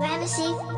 Gramercy